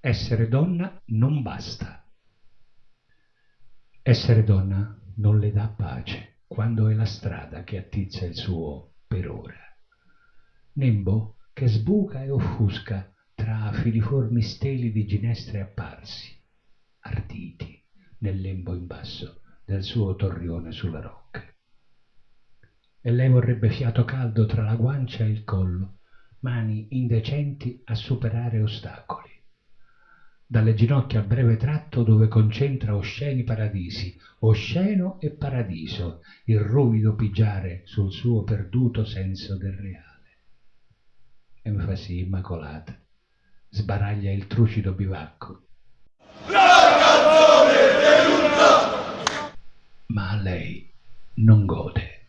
essere donna non basta. Essere donna non le dà pace quando è la strada che attizza il suo per ora. Nembo che sbuca e offusca tra filiformi steli di ginestre apparsi, arditi nel lembo in basso del suo torrione sulla rocca. E lei vorrebbe fiato caldo tra la guancia e il collo, mani indecenti a superare ostacoli dalle ginocchia a breve tratto dove concentra osceni paradisi, osceno e paradiso, il ruvido pigiare sul suo perduto senso del reale. Enfasi immacolata, sbaraglia il trucido bivacco. La canzone dell'urto! Ma a lei non gode.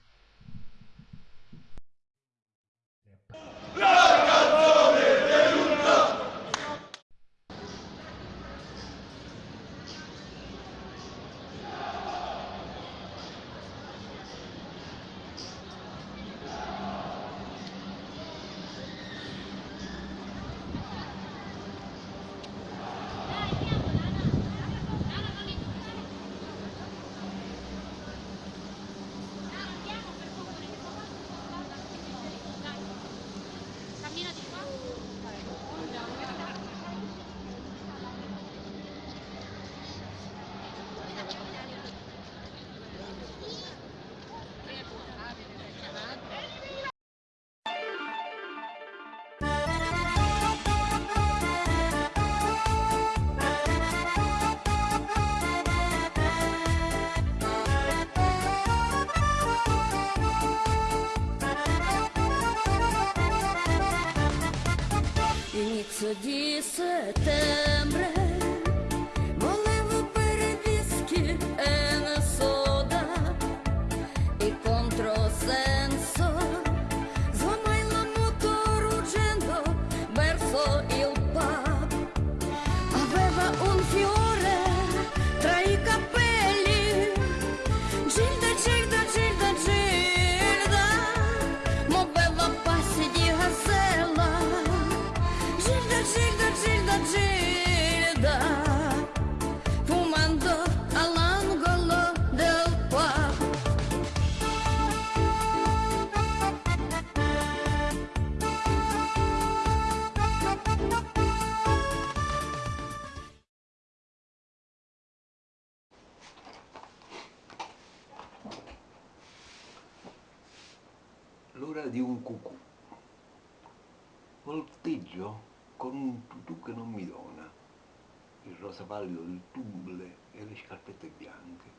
Il pallido del tumble e le scarpette bianche.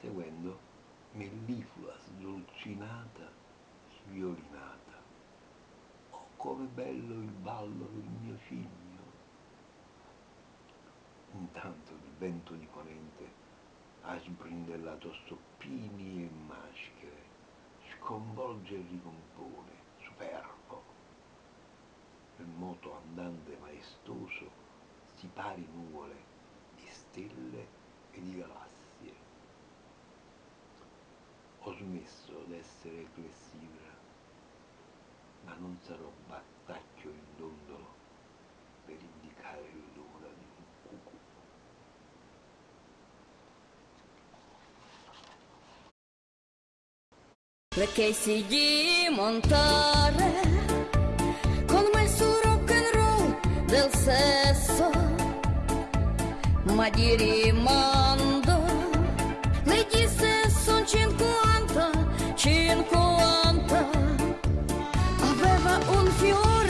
Seguendo, melliflua sdolcinata, sviolinata. Oh, come bello il ballo del mio cigno! Intanto il vento di ponente ha sbrindellato stoppini e maschere sconvolge e ricompone, superbo. Il moto andante maestoso si pari nuvole di stelle e di galassie. Ho smesso d'essere clessibra, ma non sarò battacchio in dondolo per indicare l'ora di un cucù. le case di montare con me su rock and roll del sesso ma di rimando le disse son 50 50 aveva un fiore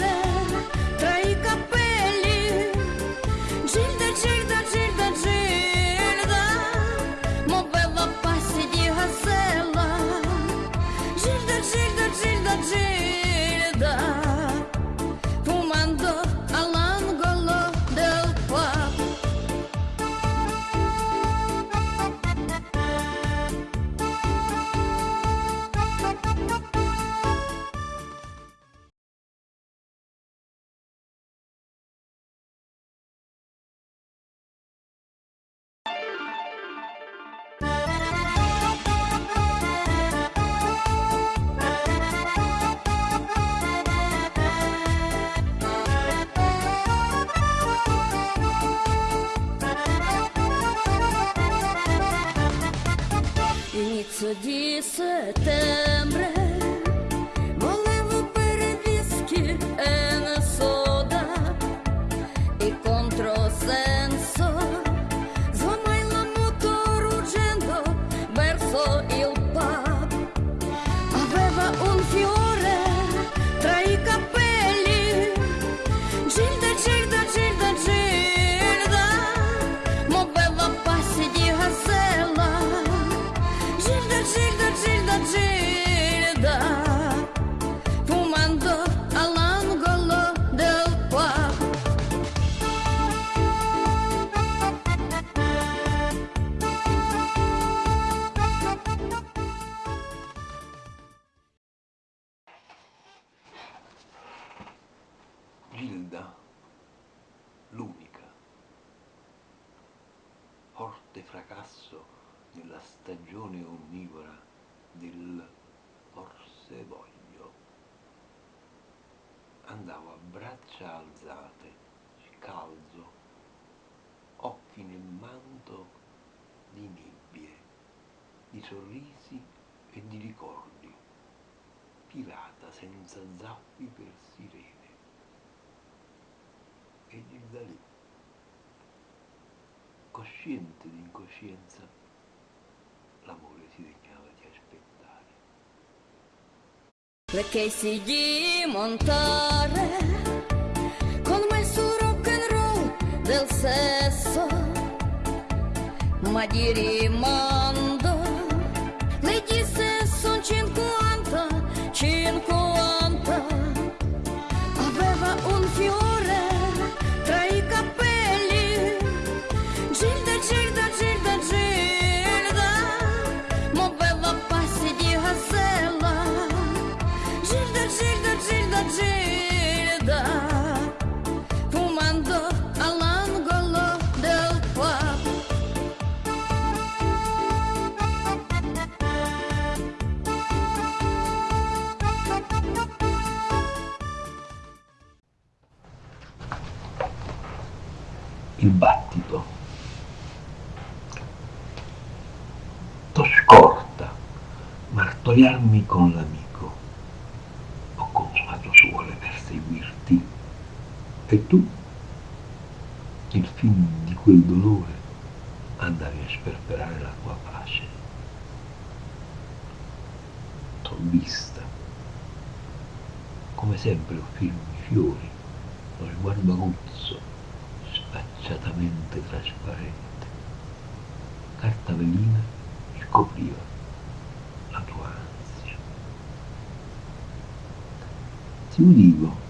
Andavo a braccia alzate, scalzo, occhi nel manto di nebbie, di sorrisi e di ricordi, pirata senza zappi per sirene. E Gilda lì, cosciente di incoscienza, l'amore si degnava di aspettare. Perché di montare con me su rock and roll del sesso, ma di rimando le disse son 50, 50. Il fin di quel dolore, andavi a sperperare la tua pace. T'ho vista. Come sempre offrirmi fiori, lo sguardo aguzzo, sfacciatamente trasparente. Carta velina scopriva la tua ansia. Ti udivo,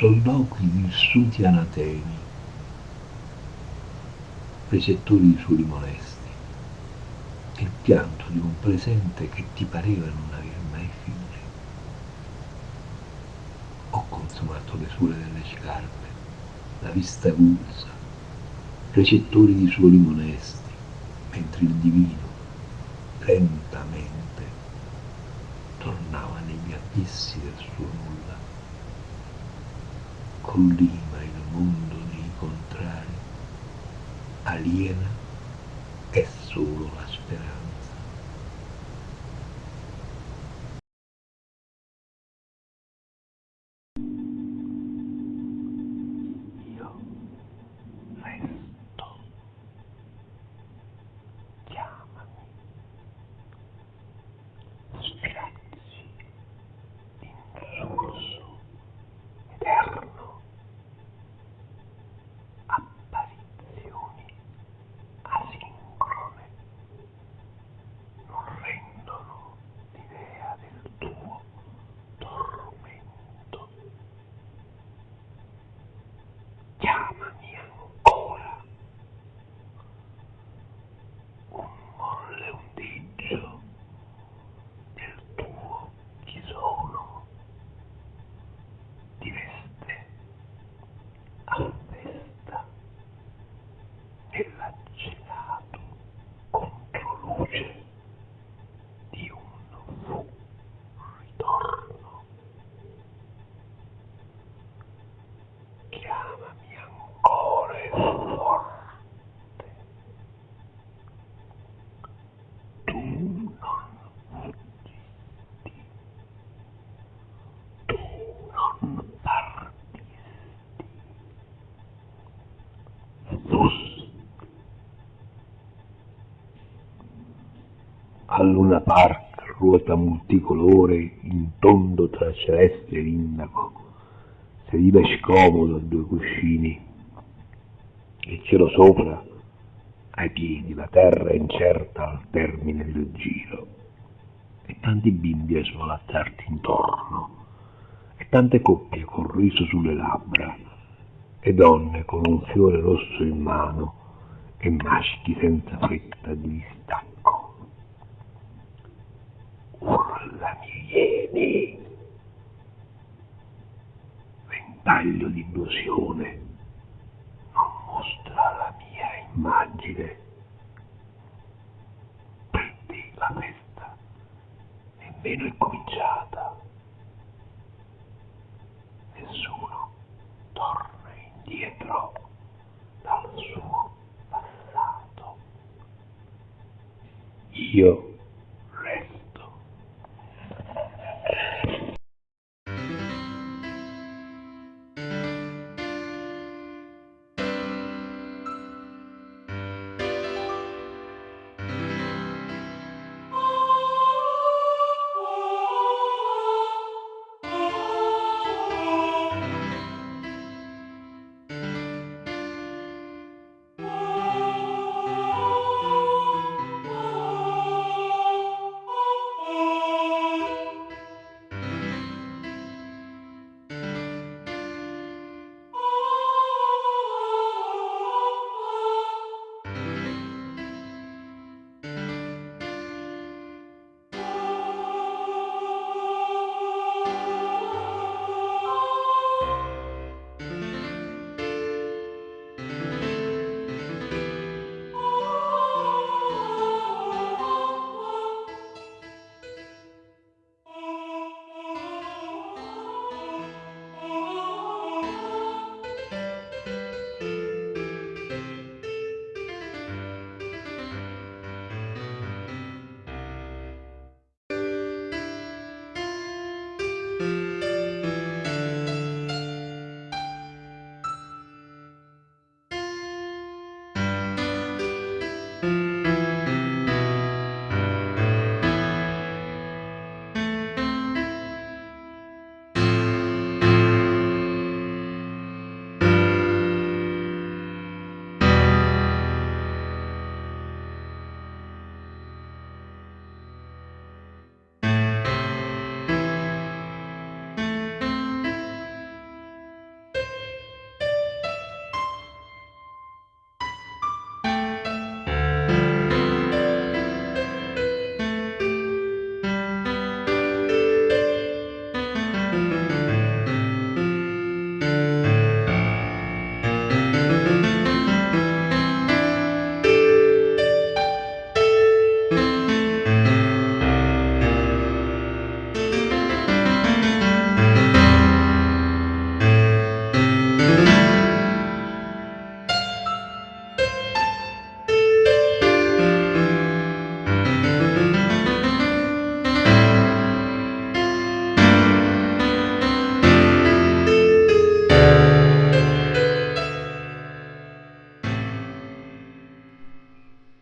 soldocchi vissuti anatemi, recettori di suoli molesti, il pianto di un presente che ti pareva non aver mai fine. Ho consumato le suole delle scarpe, la vista avulsa, recettori di suoli monesti, mentre il divino, lentamente, tornava negli abissi del suo nulla. Collima il mondo dei contrari, aliena Al Luna Park ruota multicolore in tondo tra celeste e l'indaco. Sediva scomodo a due cuscini. Il cielo sopra, ai piedi, la terra incerta al termine del giro. E tanti bimbi a svolazzarti intorno. E tante coppie col riso sulle labbra. E donne con un fiore rosso in mano e maschi senza fretta di distacco. Urlami, ieni! Ventaglio di illusione, non mostra la mia immagine. Perdi la testa, nemmeno è cominciata. Nessuno torna indietro dal suo passato. Io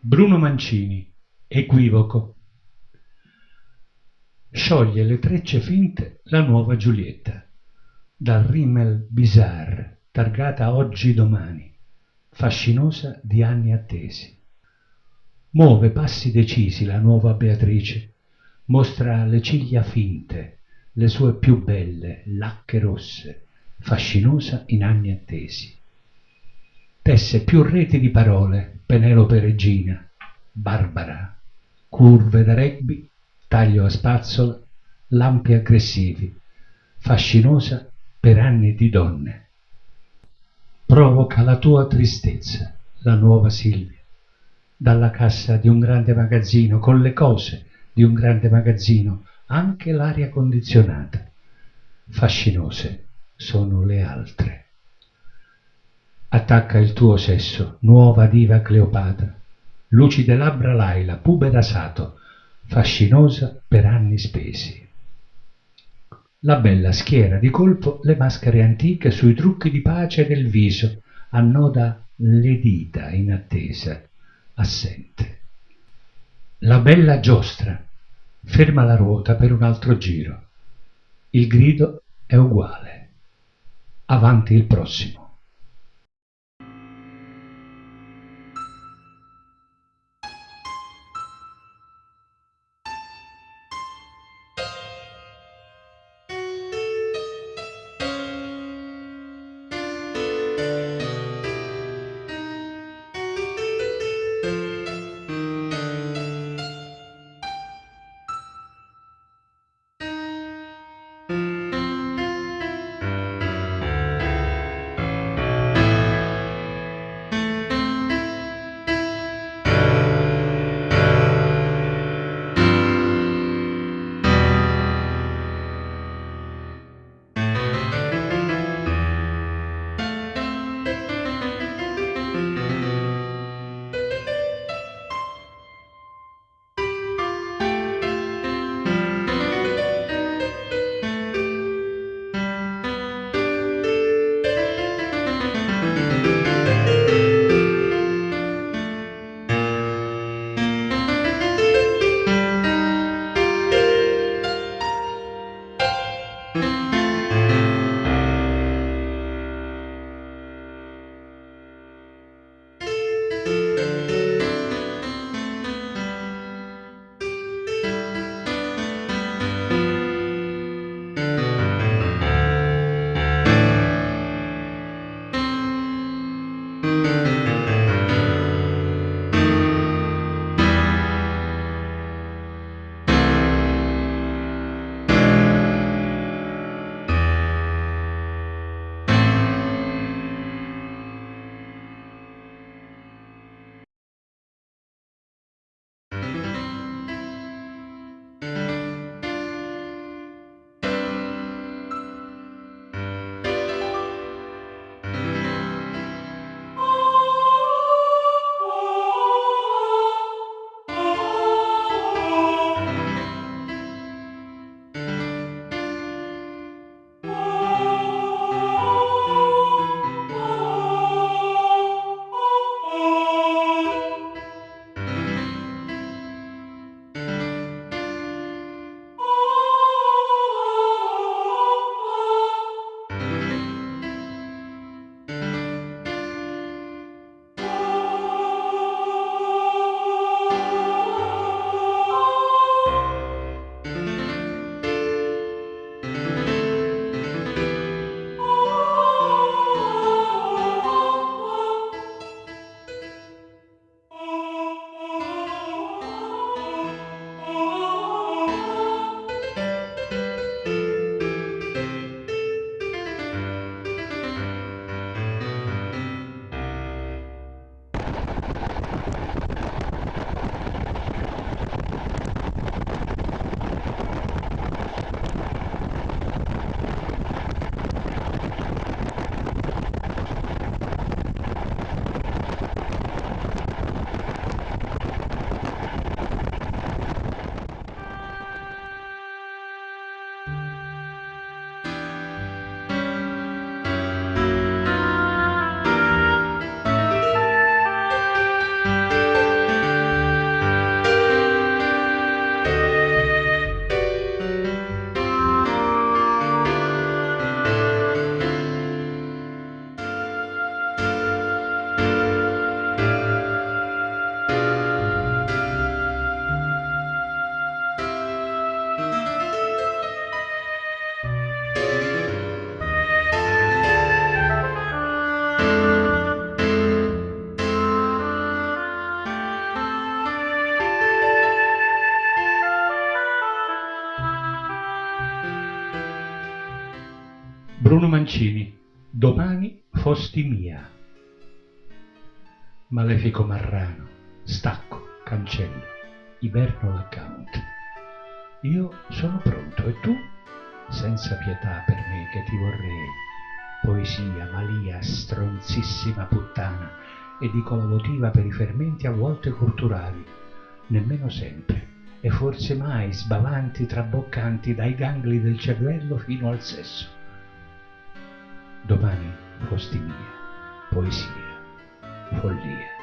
Bruno Mancini, equivoco. Scioglie le trecce finte la nuova Giulietta, dal rimmel bizarre, targata oggi domani, fascinosa di anni attesi. Muove passi decisi la nuova Beatrice, mostra le ciglia finte, le sue più belle lacche rosse, fascinosa in anni attesi. Tesse più reti di parole, Penelope Regina, Barbara, curve da rugby, taglio a spazzola, lampi aggressivi, fascinosa per anni di donne. Provoca la tua tristezza, la nuova Silvia, dalla cassa di un grande magazzino, con le cose di un grande magazzino, anche l'aria condizionata. Fascinose sono le altre. Attacca il tuo sesso, nuova diva Cleopatra, lucide labbra Laila, pubera Sato, fascinosa per anni spesi. La bella schiera di colpo le maschere antiche sui trucchi di pace del viso, annoda le dita in attesa, assente. La bella giostra ferma la ruota per un altro giro. Il grido è uguale. Avanti il prossimo. Mancini, domani fosti mia. Malefico Marrano, stacco, cancello, iberno l'account. Io sono pronto e tu? Senza pietà per me che ti vorrei. Poesia, malia, stronzissima puttana, e la votiva per i fermenti a volte culturali, nemmeno sempre, e forse mai sbavanti, traboccanti dai gangli del cervello fino al sesso domani fosti mia, poesia, follia.